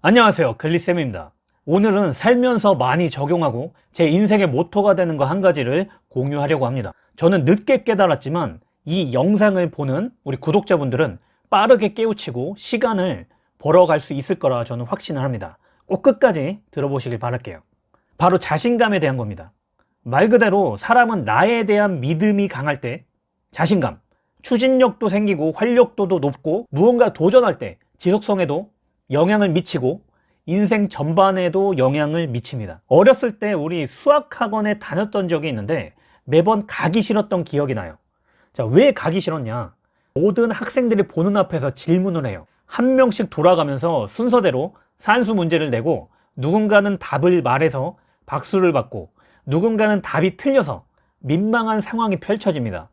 안녕하세요. 글리쌤입니다. 오늘은 살면서 많이 적용하고 제 인생의 모토가 되는 거 한 가지를 공유하려고 합니다. 저는 늦게 깨달았지만 이 영상을 보는 우리 구독자분들은 빠르게 깨우치고 시간을 벌어갈 수 있을 거라 저는 확신을 합니다. 꼭 끝까지 들어보시길 바랄게요. 바로 자신감에 대한 겁니다. 말 그대로 사람은 나에 대한 믿음이 강할 때 자신감, 추진력도 생기고 활력도도 높고 무언가 도전할 때 지속성에도 영향을 미치고 인생 전반에도 영향을 미칩니다. 어렸을 때 우리 수학학원에 다녔던 적이 있는데 매번 가기 싫었던 기억이 나요. 자, 왜 가기 싫었냐? 모든 학생들이 보는 앞에서 질문을 해요. 한 명씩 돌아가면서 순서대로 산수 문제를 내고 누군가는 답을 말해서 박수를 받고 누군가는 답이 틀려서 민망한 상황이 펼쳐집니다.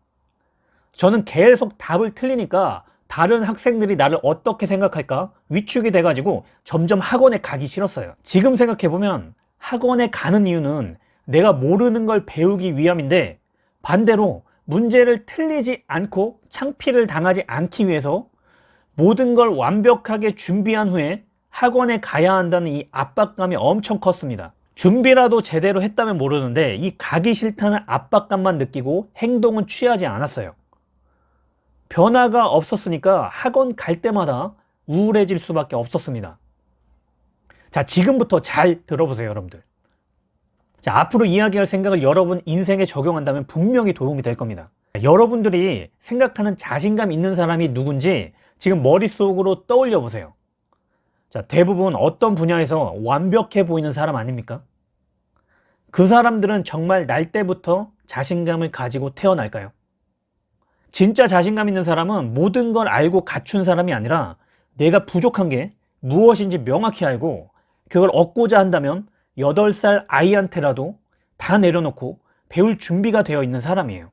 저는 계속 답을 틀리니까 다른 학생들이 나를 어떻게 생각할까? 위축이 돼가지고 점점 학원에 가기 싫었어요. 지금 생각해보면 학원에 가는 이유는 내가 모르는 걸 배우기 위함인데 반대로 문제를 틀리지 않고 창피를 당하지 않기 위해서 모든 걸 완벽하게 준비한 후에 학원에 가야 한다는 이 압박감이 엄청 컸습니다. 준비라도 제대로 했다면 모르는데 이 가기 싫다는 압박감만 느끼고 행동은 취하지 않았어요 변화가 없었으니까 학원 갈 때마다 우울해질 수밖에 없었습니다 자 지금부터 잘 들어보세요 여러분들 자 앞으로 이야기할 생각을 여러분 인생에 적용한다면 분명히 도움이 될 겁니다 여러분들이 생각하는 자신감 있는 사람이 누군지 지금 머릿속으로 떠올려 보세요 자 대부분 어떤 분야에서 완벽해 보이는 사람 아닙니까? 그 사람들은 정말 날 때부터 자신감을 가지고 태어날까요? 진짜 자신감 있는 사람은 모든 걸 알고 갖춘 사람이 아니라 내가 부족한 게 무엇인지 명확히 알고 그걸 얻고자 한다면 8살 아이한테라도 다 내려놓고 배울 준비가 되어 있는 사람이에요.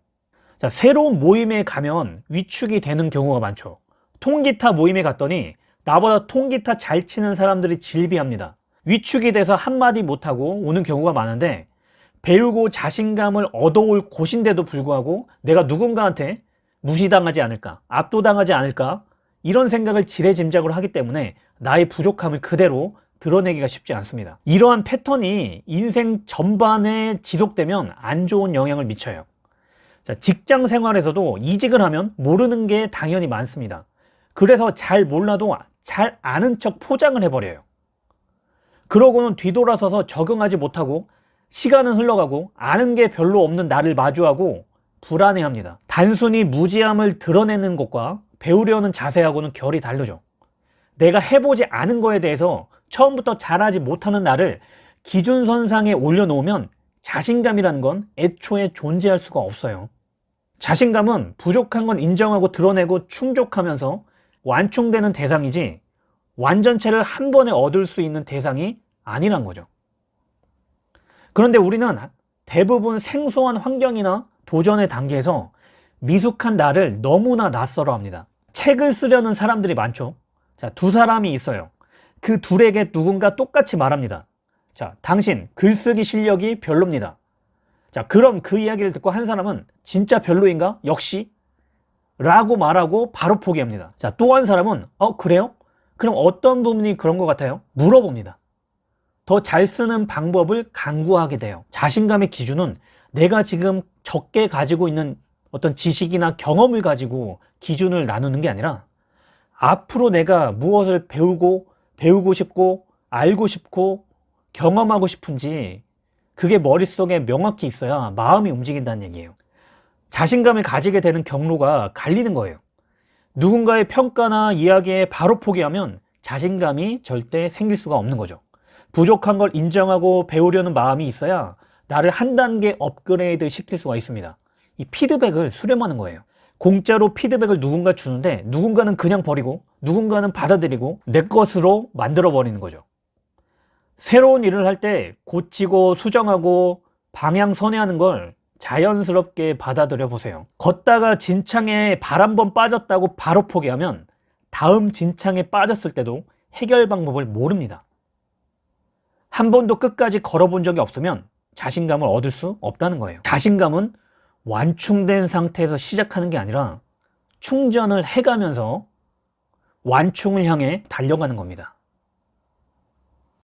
자, 새로운 모임에 가면 위축이 되는 경우가 많죠. 통기타 모임에 갔더니 나보다 통기타 잘 치는 사람들이 질비합니다. 위축이 돼서 한마디 못하고 오는 경우가 많은데 배우고 자신감을 얻어올 곳인데도 불구하고 내가 누군가한테 무시당하지 않을까 압도당하지 않을까? 이런 생각을 지레짐작으로 하기 때문에 나의 부족함을 그대로 드러내기가 쉽지 않습니다. 이러한 패턴이 인생 전반에 지속되면 안 좋은 영향을 미쳐요. 자, 직장 생활에서도 이직을 하면 모르는 게 당연히 많습니다. 그래서 잘 몰라도 잘 아는 척 포장을 해버려요. 그러고는 뒤돌아서서 적응하지 못하고 시간은 흘러가고 아는 게 별로 없는 나를 마주하고 불안해합니다. 단순히 무지함을 드러내는 것과 배우려는 자세하고는 결이 다르죠. 내가 해보지 않은 거에 대해서 처음부터 잘하지 못하는 나를 기준선상에 올려놓으면 자신감이라는 건 애초에 존재할 수가 없어요. 자신감은 부족한 건 인정하고 드러내고 충족하면서 완충되는 대상이지 완전체를 한 번에 얻을 수 있는 대상이 아니란 거죠. 그런데 우리는 대부분 생소한 환경이나 도전의 단계에서 미숙한 나를 너무나 낯설어 합니다. 책을 쓰려는 사람들이 많죠. 자, 두 사람이 있어요. 그 둘에게 누군가 똑같이 말합니다. 자, 당신 글쓰기 실력이 별로입니다. 자, 그럼 그 이야기를 듣고 한 사람은 진짜 별로인가? 역시? 라고 말하고 바로 포기합니다. 자, 또 한 사람은 어 그래요? 그럼 어떤 부분이 그런 것 같아요? 물어봅니다. 더 잘 쓰는 방법을 강구하게 돼요. 자신감의 기준은 내가 지금 적게 가지고 있는 어떤 지식이나 경험을 가지고 기준을 나누는 게 아니라 앞으로 내가 무엇을 배우고 배우고 싶고 알고 싶고 경험하고 싶은지 그게 머릿속에 명확히 있어야 마음이 움직인다는 얘기예요. 자신감을 가지게 되는 경로가 갈리는 거예요. 누군가의 평가나 이야기에 바로 포기하면 자신감이 절대 생길 수가 없는 거죠. 부족한 걸 인정하고 배우려는 마음이 있어야 나를 한 단계 업그레이드 시킬 수가 있습니다. 이 피드백을 수렴하는 거예요. 공짜로 피드백을 누군가 주는데 누군가는 그냥 버리고 누군가는 받아들이고 내 것으로 만들어 버리는 거죠. 새로운 일을 할 때 고치고 수정하고 방향 선회하는 걸 자연스럽게 받아들여 보세요. 걷다가 진창에 발 한 번 빠졌다고 바로 포기하면 다음 진창에 빠졌을 때도 해결 방법을 모릅니다. 한 번도 끝까지 걸어본 적이 없으면 자신감을 얻을 수 없다는 거예요. 자신감은 완충된 상태에서 시작하는 게 아니라 충전을 해가면서 완충을 향해 달려가는 겁니다